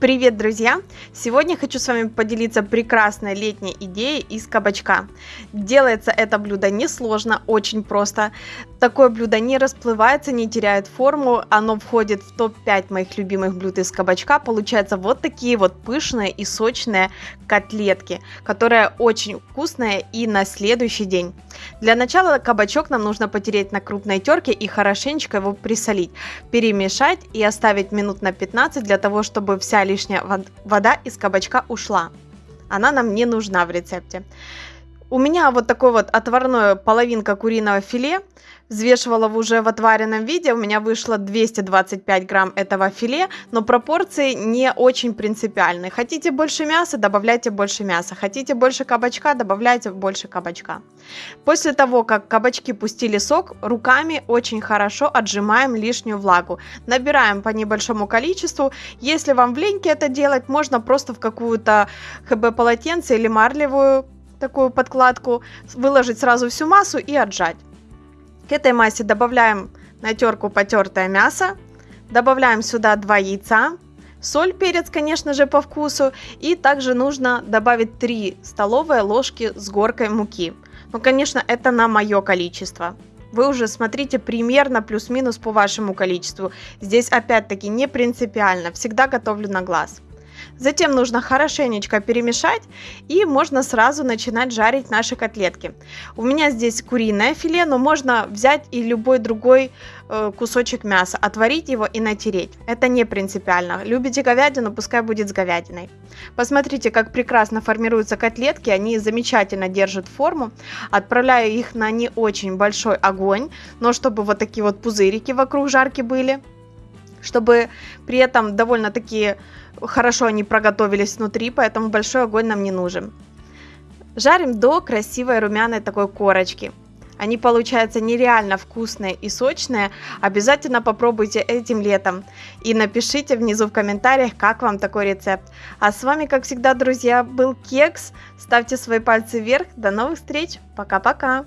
Привет, друзья! Сегодня хочу с вами поделиться прекрасной летней идеей из кабачка. Делается это блюдо несложно, очень просто. Такое блюдо не расплывается, не теряет форму. Оно входит в топ-5 моих любимых блюд из кабачка. Получаются вот такие вот пышные и сочные котлетки, которые очень вкусные и на следующий день. Для начала кабачок нам нужно потереть на крупной терке и хорошенечко его присолить, перемешать и оставить минут на 15 для того, чтобы вся лишняя вода из кабачка ушла. Она нам не нужна в рецепте. У меня вот такой вот отварной половинка куриного филе. Взвешивала уже в отваренном виде, у меня вышло 225 грамм этого филе, но пропорции не очень принципиальны. Хотите больше мяса, добавляйте больше мяса. Хотите больше кабачка, добавляйте больше кабачка. После того, как кабачки пустили сок, руками очень хорошо отжимаем лишнюю влагу. Набираем по небольшому количеству. Если вам в леньке это делать, можно просто в какую-то хб полотенце или марлевую такую подкладку, выложить сразу всю массу и отжать. К этой массе добавляем на терку потертое мясо, добавляем сюда 2 яйца, соль, перец, конечно же, по вкусу, и также нужно добавить 3 столовые ложки с горкой муки. Ну, конечно, это на мое количество. Вы уже смотрите примерно плюс-минус по вашему количеству. Здесь опять-таки не принципиально, всегда готовлю на глаз. Затем нужно хорошенечко перемешать и можно сразу начинать жарить наши котлетки. У меня здесь куриное филе, но можно взять и любой другой э, кусочек мяса, отварить его и натереть. Это не принципиально. Любите говядину, пускай будет с говядиной. Посмотрите, как прекрасно формируются котлетки, они замечательно держат форму. Отправляю их на не очень большой огонь, но чтобы вот такие вот пузырики вокруг жарки были чтобы при этом довольно-таки хорошо они проготовились внутри, поэтому большой огонь нам не нужен. Жарим до красивой румяной такой корочки. Они получаются нереально вкусные и сочные. Обязательно попробуйте этим летом. И напишите внизу в комментариях, как вам такой рецепт. А с вами, как всегда, друзья, был Кекс. Ставьте свои пальцы вверх. До новых встреч. Пока-пока.